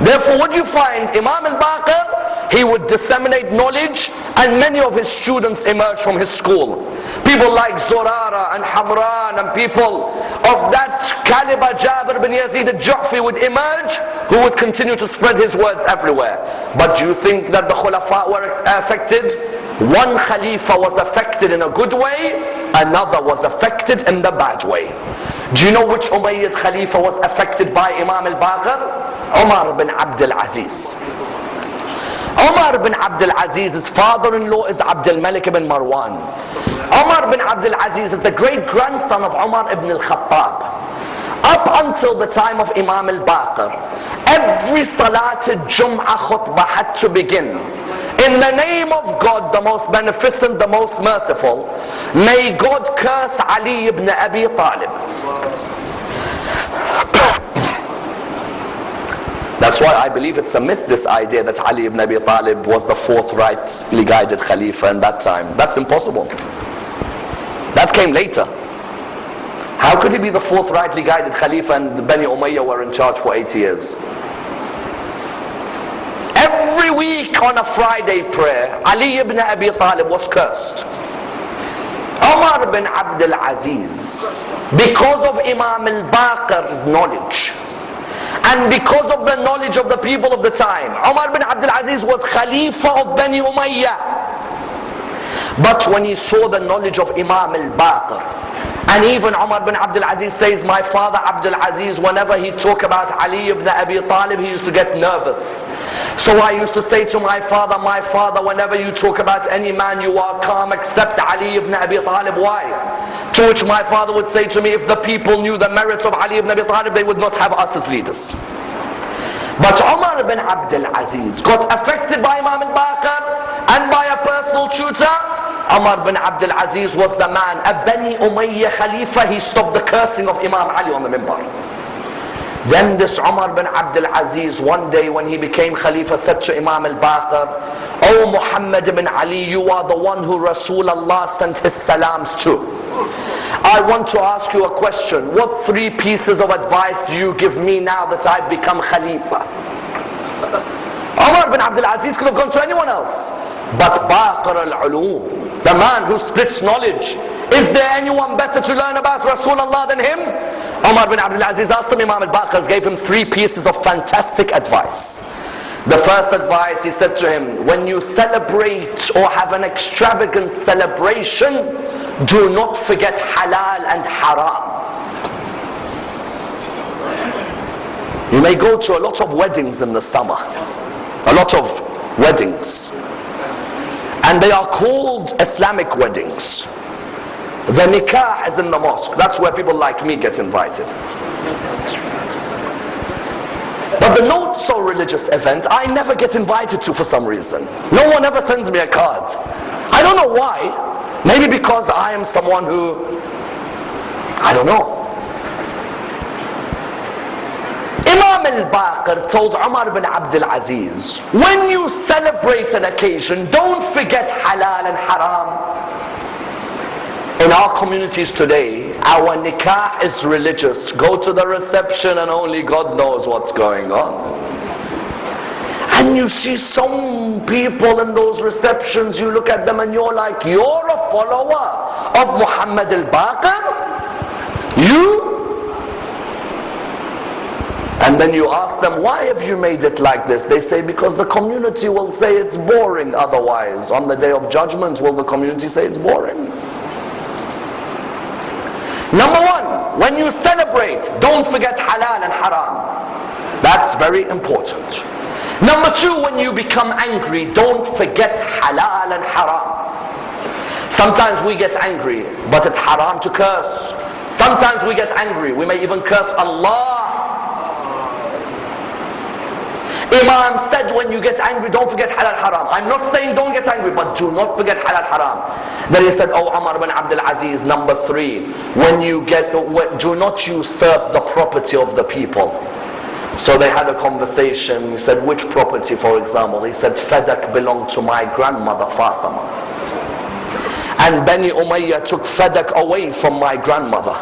S2: Therefore, what you find, Imam al-Baqir, he would disseminate knowledge and many of his students emerged from his school. People like Zorara and Hamran and people of that caliber, Jabir bin Yazid al-Ju'fi would emerge who would continue to spread his words everywhere. But do you think that the Khulafa were affected? One Khalifa was affected in a good way, another was affected in the bad way. Do you know which Umayyad Khalifa was affected by Imam al-Baqir? Umar bin Abdul Aziz. Umar bin Abdul Aziz's father-in-law is Abdul Malik ibn Marwan. Umar bin Abdul Aziz is the great grandson of Umar ibn al-Khattab. Up until the time of Imam al-Baqir, every Salat Jum'ah khutbah had to begin. In the name of God, the most beneficent, the most merciful, may God curse Ali ibn Abi Talib. That's why I believe it's a myth, this idea that Ali ibn Abi Talib was the fourth rightly guided Khalifa in that time. That's impossible. That came later. How could he be the fourth rightly guided Khalifa and Bani Umayyah were in charge for 80 years? Every week on a Friday prayer, Ali ibn Abi Talib was cursed. Omar bin Abdul Aziz, because of Imam al-Baqir's knowledge, and because of the knowledge of the people of the time, Omar bin Abdul Aziz was Khalifa of Bani Umayyah. But when he saw the knowledge of Imam al-Baqir, and even Umar bin Abdul Aziz says, my father Abdul Aziz, whenever he talk about Ali ibn Abi Talib, he used to get nervous. So I used to say to my father, my father, whenever you talk about any man, you are calm except Ali ibn Abi Talib. Why? To which my father would say to me, if the people knew the merits of Ali ibn Abi Talib, they would not have us as leaders. But Umar bin Abdul Aziz got affected by Imam al-Baqir and by a personal tutor. Umar bin Abdul Aziz was the man, a Bani Umayyah Khalifa, he stopped the cursing of Imam Ali on the minbar. Then this Umar bin Abdul Aziz, one day when he became Khalifa, said to Imam al-Baqir, O Muhammad bin Ali, you are the one who Rasulullah sent his salams to. I want to ask you a question. What three pieces of advice do you give me now that I've become Khalifa? Umar bin Abdul Aziz could have gone to anyone else. But Baqir al-Ulum, the man who splits knowledge, is there anyone better to learn about Rasulullah than him? Umar bin Abdul Aziz asked him, Imam al-Baqir gave him three pieces of fantastic advice. The first advice he said to him, when you celebrate or have an extravagant celebration, do not forget halal and haram. You may go to a lot of weddings in the summer, a lot of weddings, and they are called Islamic weddings. The nikah is in the mosque. That's where people like me get invited. But the not so religious event, I never get invited to for some reason. No one ever sends me a card. I don't know why. Maybe because I am someone who, I don't know. Imam al-Baqir told Umar bin Abdul Aziz, when you celebrate an occasion, don't forget halal and haram. In our communities today, our nikah is religious. Go to the reception and only God knows what's going on. And you see some people in those receptions, you look at them and you're like, you're a follower of Muhammad al-Baqir? You? And then you ask them, why have you made it like this? They say, because the community will say it's boring otherwise. On the day of judgment, will the community say it's boring? Number one, when you celebrate, don't forget halal and haram. That's very important. Number two, when you become angry, don't forget halal and haram. Sometimes we get angry, but it's haram to curse. Sometimes we get angry, we may even curse Allah Imam said when you get angry, don't forget halal haram. I'm not saying don't get angry, but do not forget halal haram. Then he said, Oh Umar bin Abdul Aziz, number three, when you get, do not usurp the property of the people. So they had a conversation. He said, which property, for example? He said, Fadak belonged to my grandmother Fatima. And Bani Umayyah took Fadak away from my grandmother.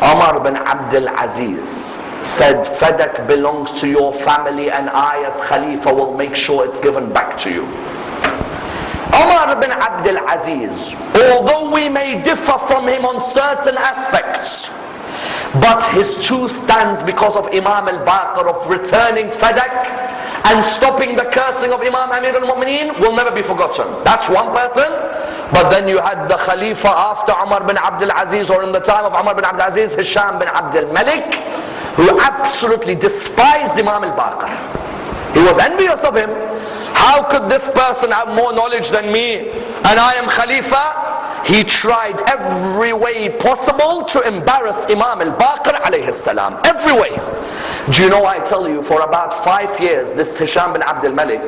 S2: Umar bin Abdul Aziz said, Fadak belongs to your family and I as Khalifa will make sure it's given back to you. Umar bin Abdul Aziz, although we may differ from him on certain aspects, but his two stands because of Imam al-Baqir of returning Fadak and stopping the cursing of Imam Amir al-Mu'mineen will never be forgotten. That's one person. But then you had the Khalifa after Umar bin Abdul Aziz or in the time of Umar bin Abdul Aziz, Hisham bin Abdul Malik who absolutely despised Imam al-Baqir. He was envious of him. How could this person have more knowledge than me and I am Khalifa? He tried every way possible to embarrass Imam al-Baqir alayhi salam. Every way. Do you know I tell you for about five years this Hisham bin Abdul Malik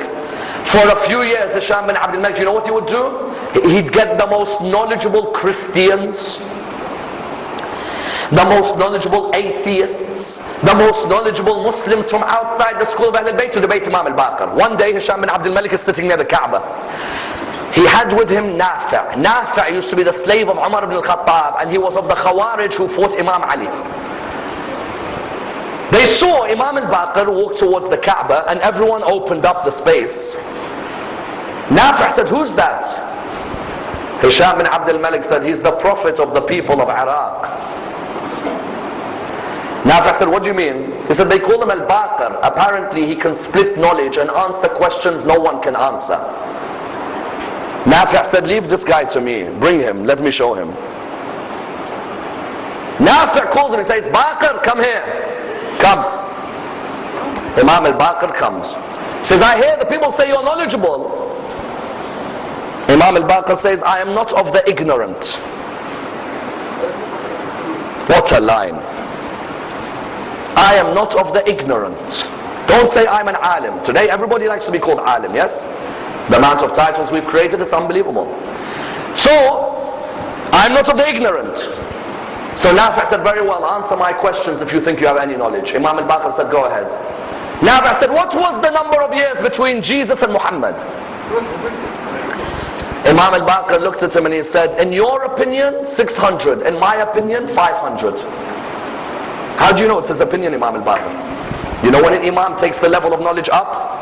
S2: for a few years Hisham bin Abdul Malik you know what he would do? He'd get the most knowledgeable Christians the most knowledgeable atheists, the most knowledgeable Muslims from outside the school of Ahlul Bayt to debate Imam al-Baqir. One day Hisham bin Abdul Malik is sitting near the Kaaba. He had with him Nafi'. Nafi' used to be the slave of Umar ibn al-Khattab and he was of the Khawarij who fought Imam Ali. They saw Imam al-Baqir walk towards the Kaaba and everyone opened up the space. Nafi' said, who's that? Hisham bin Abdul Malik said, he's the prophet of the people of Iraq. Nafi said, what do you mean? He said, they call him Al-Baqir. Apparently he can split knowledge and answer questions no one can answer. Nafi said, leave this guy to me. Bring him. Let me show him. Nafi calls him. He says, Baqir, come here. Come. Imam al-Baqir comes. He says, I hear the people say you're knowledgeable. Imam al-Baqir says, I am not of the ignorant. What a line. I am not of the ignorant. Don't say I'm an alim. Today everybody likes to be called alim, yes? The amount of titles we've created, it's unbelievable. So, I'm not of the ignorant. So Nafi said, very well, answer my questions if you think you have any knowledge. Imam al-Baqir said, go ahead. Nafi said, what was the number of years between Jesus and Muhammad? Imam al-Baqir looked at him and he said, in your opinion, 600. In my opinion, 500. How do you know it's his opinion, Imam al-Baqir? You know when an Imam takes the level of knowledge up?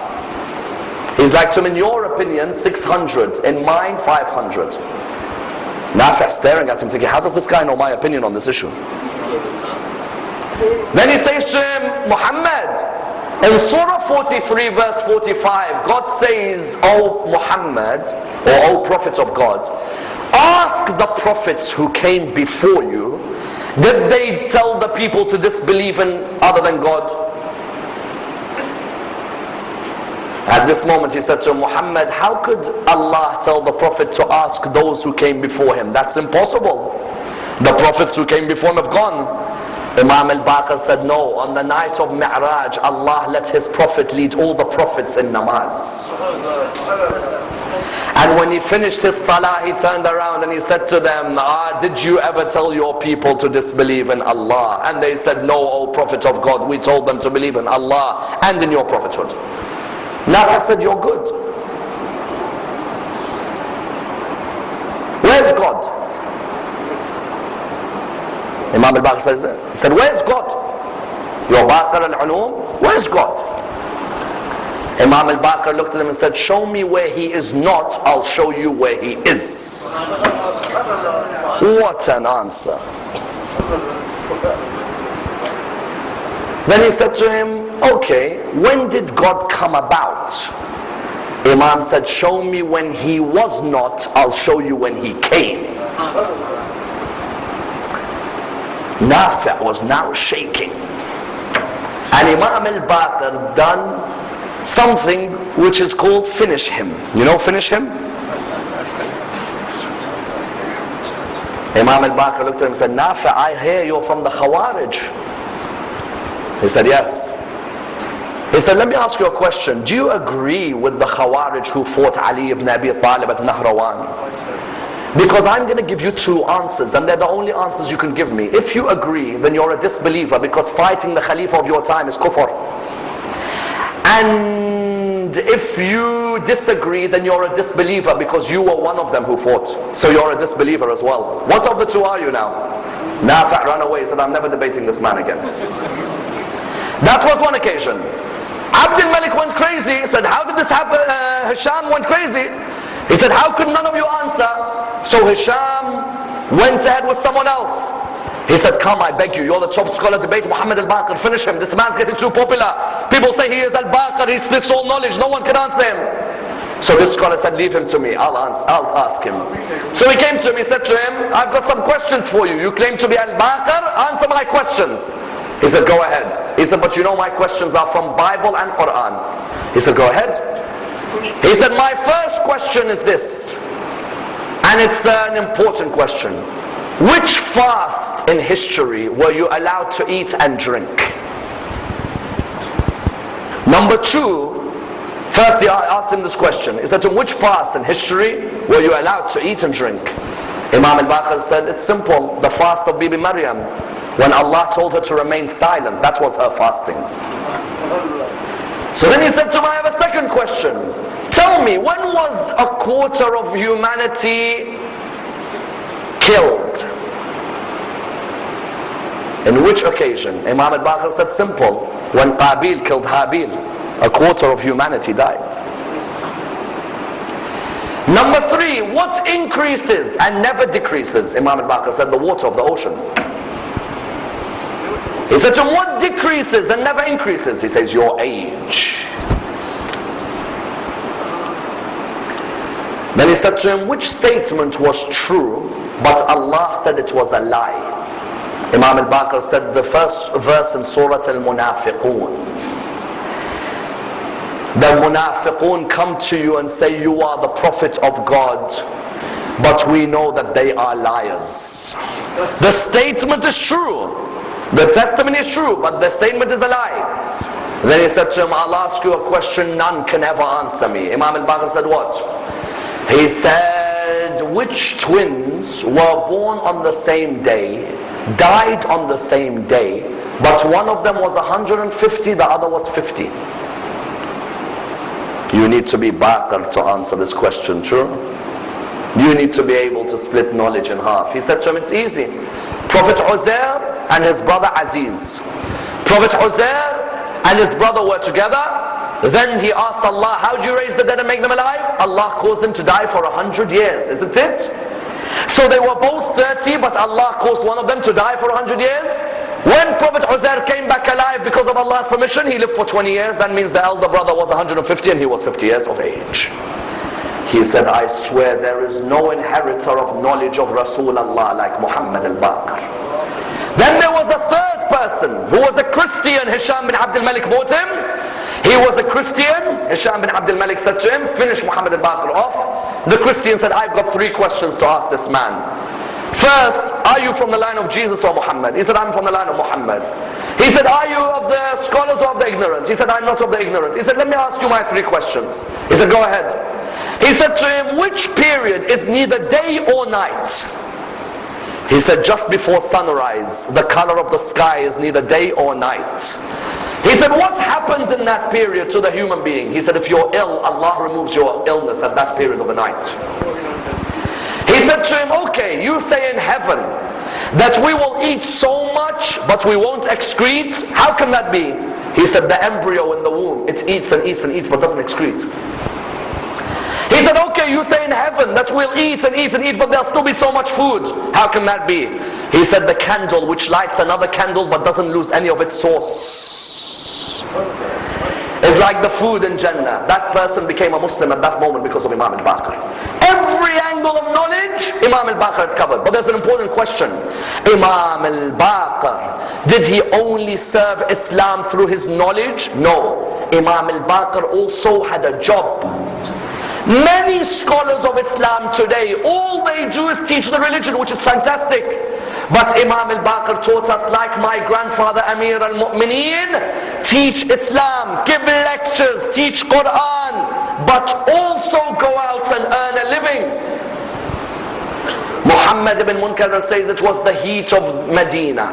S2: He's like to him, in your opinion, 600. In mine, 500. Nafi' staring at him thinking, how does this guy know my opinion on this issue? Then he says to him, Muhammad, in Surah 43 verse 45, God says, O Muhammad, or O Prophet of God, ask the prophets who came before you did they tell the people to disbelieve in other than God? At this moment he said to Muhammad, how could Allah tell the Prophet to ask those who came before him? That's impossible. The prophets who came before him have gone. Imam al-Baqir said, no, on the night of Mi'raj, Allah let his Prophet lead all the prophets in namaz. And when he finished his salah, he turned around and he said to them, ah, Did you ever tell your people to disbelieve in Allah? And they said, No, O Prophet of God, we told them to believe in Allah and in your prophethood. Nafi said, You're good. Where's God? Imam al-Baqir says, said, Where's God? Your Baqir al-Ulum, where's God? Imam al-Baqir looked at him and said, Show me where he is not, I'll show you where he is. What an answer. Then he said to him, Okay, when did God come about? Imam said, Show me when he was not, I'll show you when he came. Nafi' was now shaking. And Imam al-Baqir done something which is called finish him. You know finish him? Imam al-Baqir looked at him and said, Nafi, I hear you're from the Khawarij. He said, yes. He said, let me ask you a question. Do you agree with the Khawarij who fought Ali ibn Abi Talib at Nahrawan? Because I'm going to give you two answers and they're the only answers you can give me. If you agree, then you're a disbeliever because fighting the Khalifa of your time is kufr. And if you disagree, then you're a disbeliever because you were one of them who fought. So you're a disbeliever as well. What of the two are you now? Nafi' ran away, said, I'm never debating this man again. That was one occasion. Abdul Malik went crazy, said, How did this happen? Uh, Hisham went crazy. He said, How could none of you answer? So Hisham went ahead with someone else. He said, come, I beg you, you're the top scholar, debate Muhammad al-Baqir, finish him. This man's getting too popular. People say he is al-Baqir, he splits all knowledge, no one can answer him. So this scholar said, leave him to me, I'll, answer, I'll ask him. So he came to him, he said to him, I've got some questions for you. You claim to be al-Baqir, answer my questions. He said, go ahead. He said, but you know my questions are from Bible and Quran. He said, go ahead. He said, my first question is this, and it's an important question. Which fast in history were you allowed to eat and drink? Number two, first he asked him this question. Said to him, which fast in history were you allowed to eat and drink? Imam al-Baqir said, it's simple, the fast of Bibi Maryam. When Allah told her to remain silent, that was her fasting. So then he said to him, I have a second question. Tell me, when was a quarter of humanity killed. In which occasion? Imam al-Baqir said simple. When Qabil killed Habil, a quarter of humanity died. Number three, what increases and never decreases? Imam al-Baqir said the water of the ocean. He said to him, what decreases and never increases? He says, your age. Then he said to him, which statement was true but Allah said it was a lie. Imam al-Baqir said the first verse in Surah Al-Munafiqun. The Munafiqun come to you and say you are the Prophet of God but we know that they are liars. The statement is true. The testimony is true, but the statement is a lie. Then he said to him, I'll ask you a question none can ever answer me. Imam al-Baqir said what? He said, which twins were born on the same day, died on the same day, but one of them was 150, the other was 50. You need to be Baqir to answer this question, true? You need to be able to split knowledge in half. He said to him, it's easy. Prophet Uzair and his brother Aziz. Prophet Uzair and his brother were together then he asked Allah, how do you raise the dead and make them alive? Allah caused them to die for a hundred years, isn't it? So they were both 30, but Allah caused one of them to die for a hundred years. When Prophet Uzair came back alive because of Allah's permission, he lived for 20 years. That means the elder brother was 150 and he was 50 years of age. He said, I swear there is no inheritor of knowledge of Rasulullah like Muhammad al-Baqir. Then there was a third person who was a Christian, Hisham bin Abdul Malik him. He was a Christian. Hisham bin Abdul Malik said to him, finish Muhammad al-Baqir off. The Christian said, I've got three questions to ask this man. First, are you from the line of Jesus or Muhammad? He said, I'm from the line of Muhammad. He said, are you of the scholars or of the ignorant? He said, I'm not of the ignorant. He said, let me ask you my three questions. He said, go ahead. He said to him, which period is neither day or night? He said, just before sunrise, the color of the sky is neither day or night. He said, what happens in that period to the human being? He said, if you're ill, Allah removes your illness at that period of the night. He said to him, okay, you say in heaven that we will eat so much, but we won't excrete. How can that be? He said, the embryo in the womb, it eats and eats and eats, but doesn't excrete. He said, okay, you say in heaven that we'll eat and eat and eat, but there'll still be so much food. How can that be? He said, the candle which lights another candle but doesn't lose any of its source. Is like the food in Jannah. That person became a Muslim at that moment because of Imam al-Baqir. Every angle of knowledge, Imam al-Baqir has covered. But there's an important question. Imam al-Baqir, did he only serve Islam through his knowledge? No. Imam al-Baqir also had a job. Many scholars of Islam today, all they do is teach the religion, which is fantastic. But Imam al-Baqir taught us, like my grandfather Amir al-Mu'mineen, teach Islam, give lectures, teach Quran, but also go out and earn a living. Muhammad ibn Munkadir says it was the heat of Medina.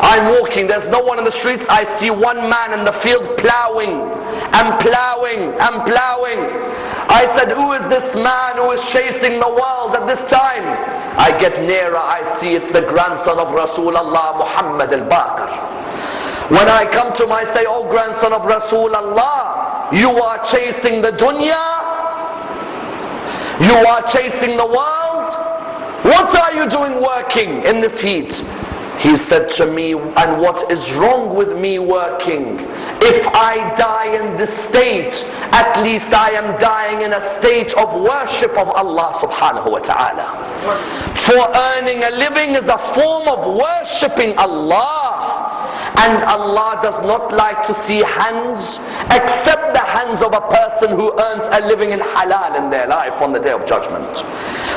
S2: I'm walking, there's no one in the streets. I see one man in the field plowing and plowing and plowing. I said, Who is this man who is chasing the world at this time? I get nearer, I see it's the grandson of Rasulullah Muhammad al Baqir. When I come to him, I say, Oh grandson of Rasulullah, you are chasing the dunya, you are chasing the world. What are you doing working in this heat? He said to me, and what is wrong with me working? If I die in this state, at least I am dying in a state of worship of Allah subhanahu wa ta'ala. For earning a living is a form of worshipping Allah. And Allah does not like to see hands except the hands of a person who earns a living in halal in their life on the day of judgment.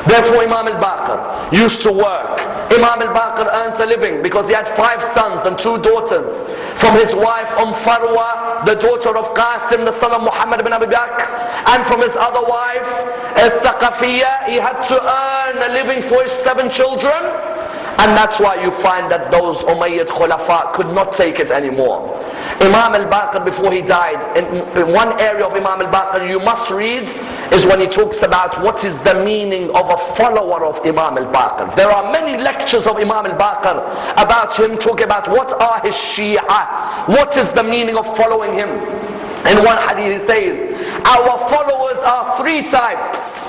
S2: Therefore Imam al-Baqir used to work. Imam al-Baqir earns a living because he had five sons and two daughters. From his wife Umm Farwa, the daughter of Qasim, the son of Muhammad ibn Abi Bakr. And from his other wife, Al-Thaqafiyya, he had to earn a living for his seven children. And that's why you find that those Umayyad Khulafa could not take it anymore. Imam al-Baqir before he died, in, in one area of Imam al-Baqir you must read is when he talks about what is the meaning of a follower of Imam al-Baqir. There are many lectures of Imam al-Baqir about him talking about what are his Shia, what is the meaning of following him. In one hadith he says, our followers are three types.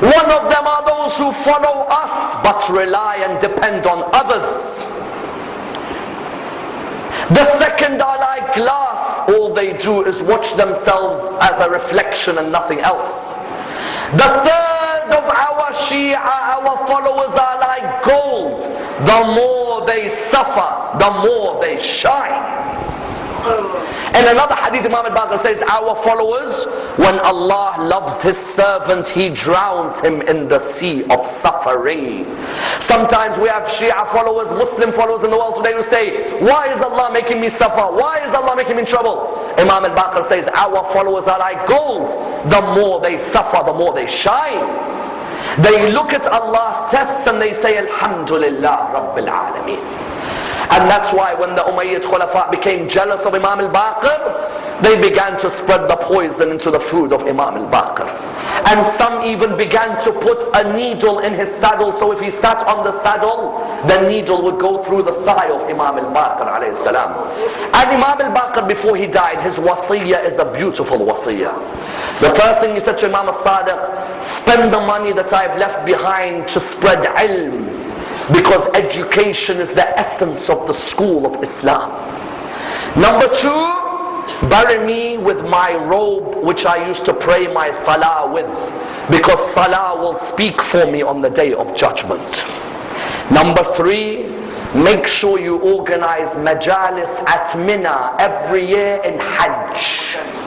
S2: One of them are those who follow us but rely and depend on others. The second are like glass, all they do is watch themselves as a reflection and nothing else. The third of our Shia, our followers are like gold. The more they suffer, the more they shine. In another hadith, Imam al-Baqir says, Our followers, when Allah loves His servant, He drowns him in the sea of suffering. Sometimes we have Shia followers, Muslim followers in the world today who say, Why is Allah making me suffer? Why is Allah making me in trouble? Imam al-Baqir says, Our followers are like gold. The more they suffer, the more they shine. They look at Allah's tests and they say, Alhamdulillah Rabbil Alameen. And that's why when the Umayyad Khulafa became jealous of Imam al-Baqir, they began to spread the poison into the food of Imam al-Baqir. And some even began to put a needle in his saddle, so if he sat on the saddle, the needle would go through the thigh of Imam al-Baqir alayhi salam. And Imam al-Baqir before he died, his wasiyah is a beautiful wasiyah. The first thing he said to Imam al-Sadiq, spend the money that I've left behind to spread ilm because education is the essence of the school of Islam. Number two, bury me with my robe which I used to pray my salah with because salah will speak for me on the day of judgment. Number three, make sure you organize majalis at Mina every year in Hajj.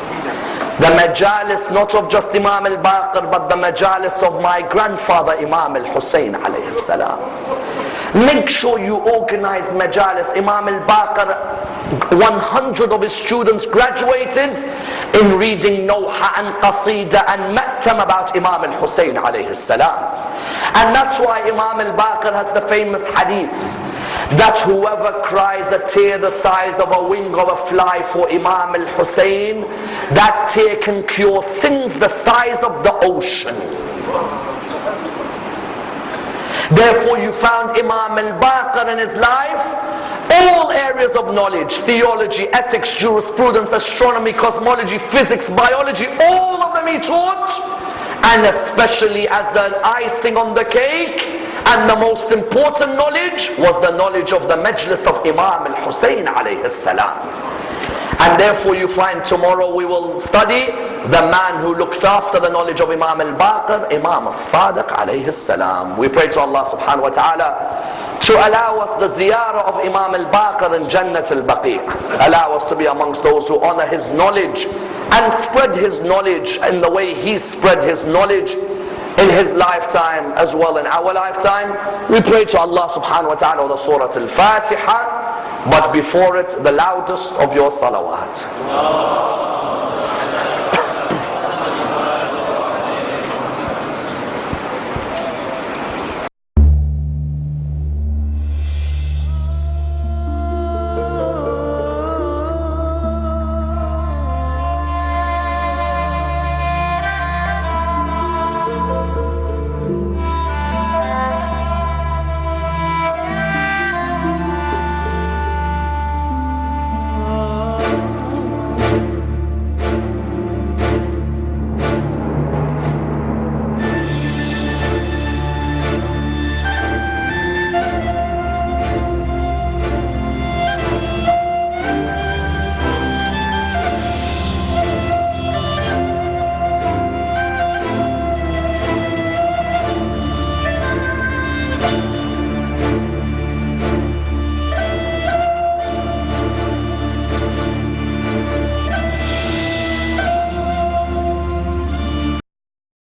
S2: The majalis not of just Imam al-Baqir but the majalis of my grandfather Imam al-Hussein alayhi salam. Make sure you organize majalis. Imam al-Baqir 100 of his students graduated in reading Nawha and Qasida and Ma'tam about Imam al-Hussein alayhi salam. And that's why Imam al-Baqir has the famous hadith that whoever cries a tear the size of a wing of a fly for Imam al-Hussein, that tear can cure sins the size of the ocean. Therefore you found Imam al-Baqir in his life, all areas of knowledge, theology, ethics, jurisprudence, astronomy, cosmology, physics, biology, all of them he taught. And especially as an icing on the cake, and the most important knowledge was the knowledge of the majlis of Imam al-Hussein alayhi salam. And therefore you find tomorrow we will study the man who looked after the knowledge of Imam al-Baqir, Imam al-Sadiq alayhi salam. We pray to Allah subhanahu wa ta'ala to allow us the ziyarah of Imam al-Baqir in Jannat al-Baqi'. Allow us to be amongst those who honor his knowledge and spread his knowledge in the way he spread his knowledge in his lifetime as well in our lifetime. We pray to Allah subhanahu wa ta'ala the Surah Al-Fatiha, but before it the loudest of your salawat.